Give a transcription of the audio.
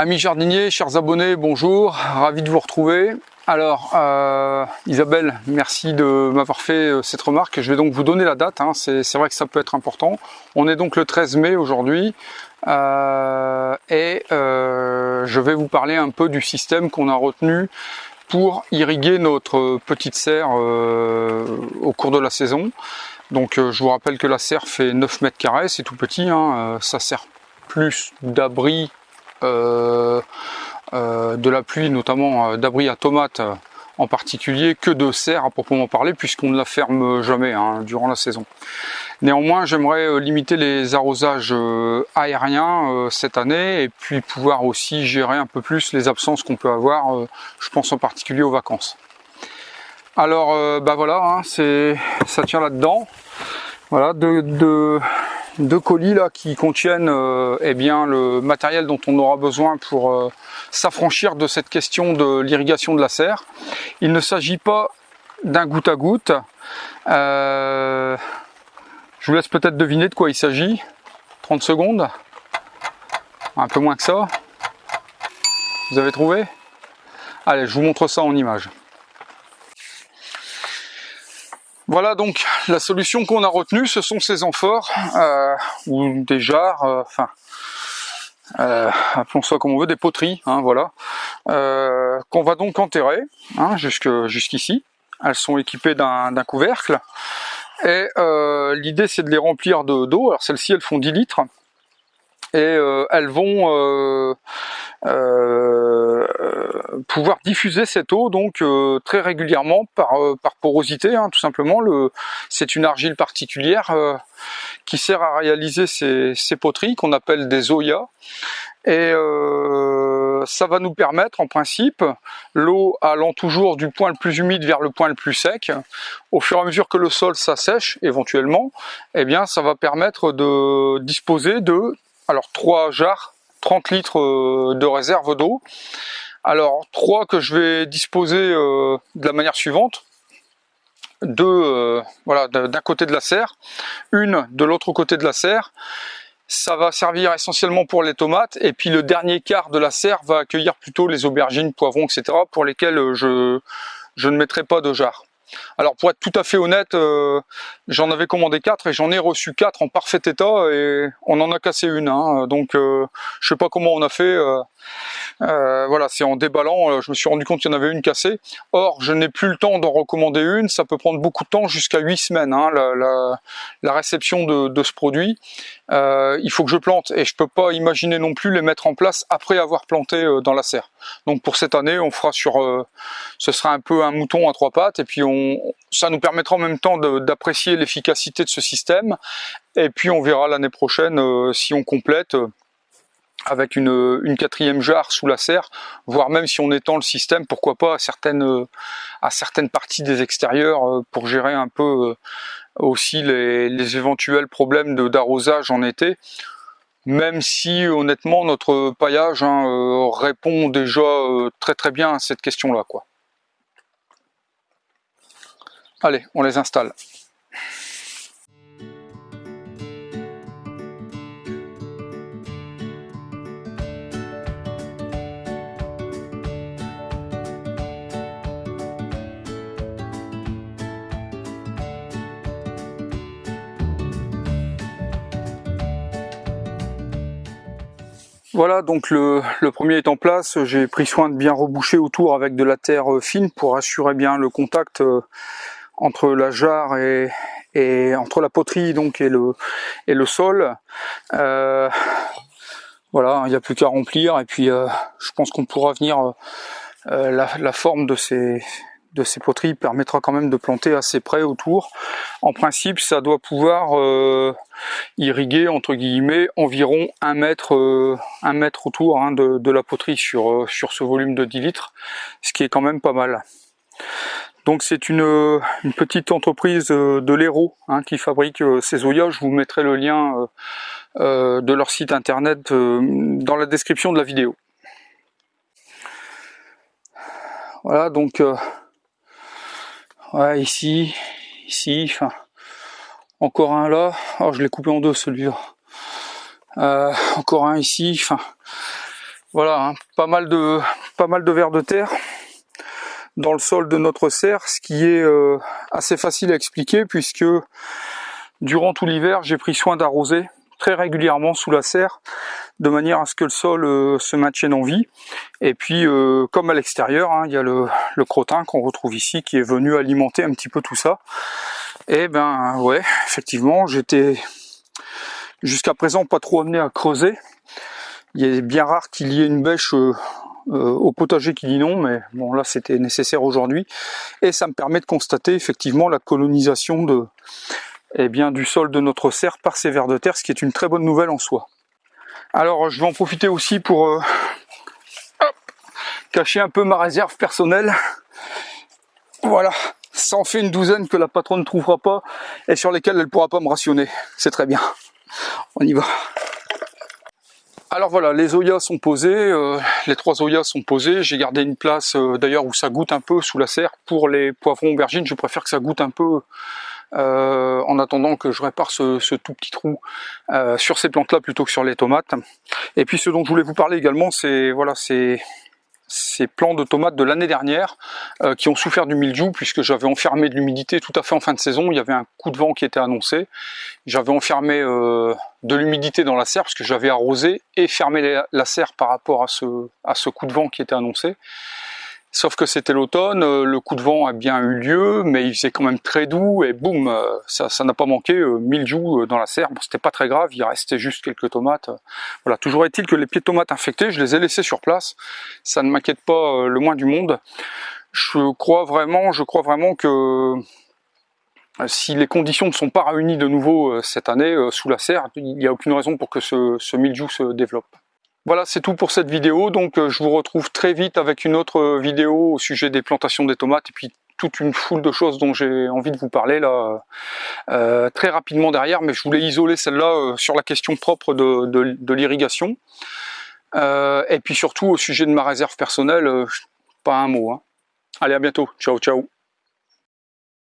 Amis jardiniers, chers abonnés, bonjour, ravi de vous retrouver. Alors, euh, Isabelle, merci de m'avoir fait euh, cette remarque. Je vais donc vous donner la date, hein. c'est vrai que ça peut être important. On est donc le 13 mai aujourd'hui euh, et je vais vous parler un peu du système qu'on a retenu pour irriguer notre petite serre au cours de la saison. Donc je vous rappelle que la serre fait 9 mètres carrés, c'est tout petit, hein. ça sert plus d'abri de la pluie, notamment euh, d'abri à tomates en particulier, que de serre à proprement parler, puisqu'on ne la ferme jamais hein, durant la saison. Néanmoins, j'aimerais limiter les arrosages aériens cette année et puis pouvoir aussi gérer un peu plus les absences qu'on peut avoir, je pense en particulier aux vacances. Alors, bah voilà, hein, ça tient là-dedans. Voilà, de, deux colis là qui contiennent euh, eh bien le matériel dont on aura besoin pour euh, s'affranchir de cette question de l'irrigation de la serre. Il ne s'agit pas d'un goutte à goutte. Euh, je vous laisse peut-être deviner de quoi il s'agit. 30 secondes. Un peu moins que ça. Vous avez trouvé? Allez, je vous montre ça en image. Voilà donc la solution qu'on a retenue, ce sont ces amphores euh, ou des jarres, euh, enfin euh, appelons ça comme on veut, des poteries, hein, voilà, euh, qu'on va donc enterrer hein, jusqu'ici. Elles sont équipées d'un couvercle et l'idée c'est de les remplir d'eau. Alors celles-ci elles font 10 litres et elles vont euh, pouvoir diffuser cette eau donc euh, très régulièrement par, euh, par porosité, hein, tout simplement. C'est une argile particulière qui sert à réaliser ces, ces poteries qu'on appelle des oyas. Et ça va nous permettre en principe, l'eau allant toujours du point le plus humide vers le point le plus sec, au fur et à mesure que le sol s'assèche éventuellement, eh bien ça va permettre de disposer de alors trois jarres 30 litres euh, de réserve d'eau. Alors, trois que je vais disposer euh, de la manière suivante. Deux, euh, voilà, d'un côté de la serre, une de l'autre côté de la serre. Ça va servir essentiellement pour les tomates et puis le dernier quart de la serre va accueillir plutôt les aubergines, poivrons, etc. pour lesquels je, je ne mettrai pas de jarre. Alors pour être tout à fait honnête, euh, j'en avais commandé 4 et j'en ai reçu 4 en parfait état et on en a cassé une. Hein. donc euh, je sais pas comment on a fait. Euh, voilà, c'est en déballant, je me suis rendu compte qu'il y en avait une cassée. Or, je n'ai plus le temps d'en recommander une, ça peut prendre beaucoup de temps, jusqu'à 8 semaines, hein, la, réception de, ce produit. Il faut que je plante et je peux pas imaginer non plus les mettre en place après avoir planté dans la serre. Donc pour cette année, on fera sur, ce sera un peu un mouton à trois pattes et puis on ça nous permettra en même temps d'apprécier l'efficacité de ce système. Et puis on verra l'année prochaine euh, si on complète euh, avec une, quatrième jarre sous la serre, voire même si on étend le système, pourquoi pas à certaines, euh, à certaines parties des extérieurs pour gérer un peu aussi les, éventuels problèmes d'arrosage en été même si honnêtement notre paillage hein, répond déjà très très bien à cette question là quoi. Allez, on les installe. Voilà, donc le, premier est en place. J'ai pris soin de bien reboucher autour avec de la terre fine pour assurer bien le contact euh, entre la jarre et, entre la poterie donc et le sol. Euh, voilà, il n'y a plus qu'à remplir et puis euh, je pense qu'on pourra venir euh, la, forme de ces de ces poteries permettra quand même de planter assez près autour. En principe, ça doit pouvoir euh, irriguer entre guillemets environ un mètre, euh, un mètre autour hein, de, la poterie sur, euh, ce volume de 10 litres, ce qui est quand même pas mal. Donc c'est une, petite entreprise de l'Hérault hein, qui fabrique ces oyas. Je vous mettrai le lien de leur site internet dans la description de la vidéo. Voilà donc ouais, ici, ici, enfin encore un là. Oh je l'ai coupé en deux celui-là. encore un ici, enfin Voilà, hein, pas mal de pas mal de vers de terre dans le sol de notre serre, ce qui est euh, assez facile à expliquer puisque durant tout l'hiver, j'ai pris soin d'arroser très régulièrement sous la serre de manière à ce que le sol euh, se maintienne en vie. Et puis, euh, comme à l'extérieur, hein, il y a le, le crottin qu'on retrouve ici qui est venu alimenter un petit peu tout ça. Et ben ouais, effectivement, j'étais jusqu'à présent pas trop amené à creuser. Il est bien rare qu'il y ait une bêche euh, au potager qui dit non, mais bon là c'était nécessaire aujourd'hui. Et ça me permet de constater effectivement la colonisation de, eh bien, du sol de notre serre par ces vers de terre, ce qui est une très bonne nouvelle en soi. Alors je vais en profiter aussi pour euh, cacher un peu ma réserve personnelle. Voilà, ça en fait une douzaine que la patronne ne trouvera pas et sur lesquelles elle ne pourra pas me rationner. C'est très bien. On y va. Alors voilà, les oyas sont posés, euh, les trois oyas sont posés. J'ai gardé une place euh, d'ailleurs où ça goûte un peu sous la serre. Pour les poivrons aubergines, je préfère que ça goûte un peu euh, en attendant que je répare ce, tout petit trou sur ces plantes-là plutôt que sur les tomates. Et puis ce dont je voulais vous parler également, c'est voilà, c'est ces plants de tomates de l'année dernière euh, qui ont souffert du mildiou puisque j'avais enfermé de l'humidité tout à fait en fin de saison, il y avait un coup de vent qui était annoncé, j'avais enfermé euh, de l'humidité dans la serre parce que j'avais arrosé et fermé la serre par rapport à ce coup de vent qui était annoncé. Sauf que c'était l'automne, euh, le coup de vent a bien eu lieu, mais il faisait quand même très doux et boum, euh, ça n'a pas manqué, euh, mildiou dans la serre. Bon, c'était pas très grave, il restait juste quelques tomates. Voilà, toujours est-il que les pieds de tomates infectés, je les ai laissés sur place. Ça ne m'inquiète pas le moins du monde. Je crois vraiment, je crois vraiment que si les conditions ne sont pas réunies de nouveau cette année sous la serre, il n'y a aucune raison pour que ce, ce mildiou se développe. Voilà, c'est tout pour cette vidéo. Donc, euh, je vous retrouve très vite avec une autre euh, vidéo au sujet des plantations des tomates et puis toute une foule de choses dont j'ai envie de vous parler là euh, très rapidement derrière. Mais je voulais isoler celle-là sur la question propre de, l'irrigation. et puis surtout au sujet de ma réserve personnelle, pas un mot. Hein. Allez, à bientôt. Ciao, ciao.